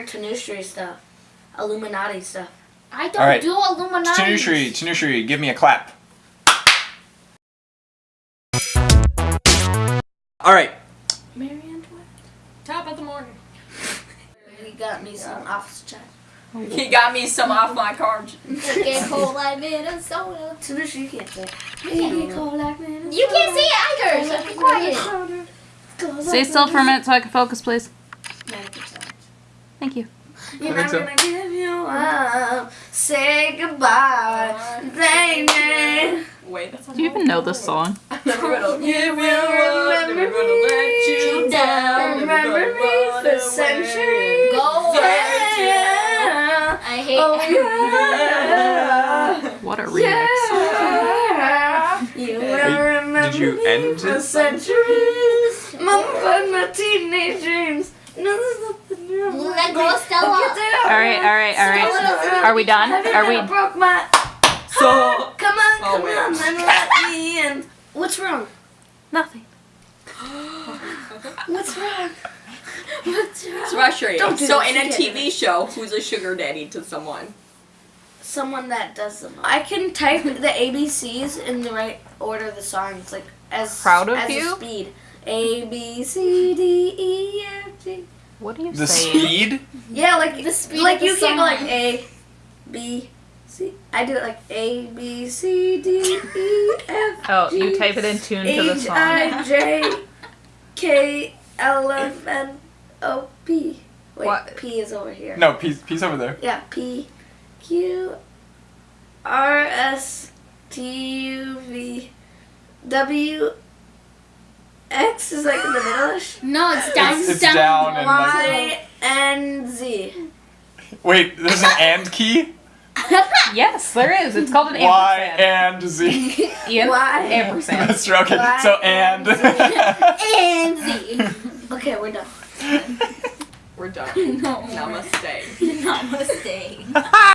your Tanushree stuff, Illuminati stuff. I don't All right. do Illuminati. Tanushri, Tanushri, give me a clap. All right. Mary Antoinette. Top of the morning. He got me some office chat. He got me some off my carbs. Get cold like Minnesota. Tanushree, you can't say. You Baby, cold like Minnesota. You can't see it either, so be quiet. Stay still for a minute so I can focus, please. Minute. Thank you. You're not so. gonna give you up. Say goodbye, baby. Wait, that's Do you even know this song? I never gonna You will remember me down. Remember me for centuries. Go away. Yeah. I hate Oh yeah. What a remix. Yeah. You will Are you- remember did you me for centuries. Mama, my teenage dreams. No, there's nothing wrong. Let go, Stella. All right, all right, all right. Are we done? Are we? broke my So Come on, Oh, come wait. on, and let me in. What's wrong? Nothing. What's wrong? What's wrong? So I show you. Don't so in a You can't TV show, who's a sugar daddy to someone? Someone that does them. I can type the ABCs in the right order of the songs, like as Proud of as you? A speed. A B C D E F G. What are you The saying? speed? Yeah, like The speed like you can't go like. A, B, C. I did it like A B C D E F. Oh, you type it in tune to the song. I J K L M N O P. Wait, What? P is over here. No, peace, peace over there. Yeah, P Q R S T U V W X is like in the middle. No, it's down. It's, it's down and like. Y N Z. Wait, there's an and key? Yes, there is. It's called an Y ampersand. and Z. Ian? Y. Ampersand. That's true. Okay, so and. And Z. Okay, we're done. We're done. No. Namaste. Namaste.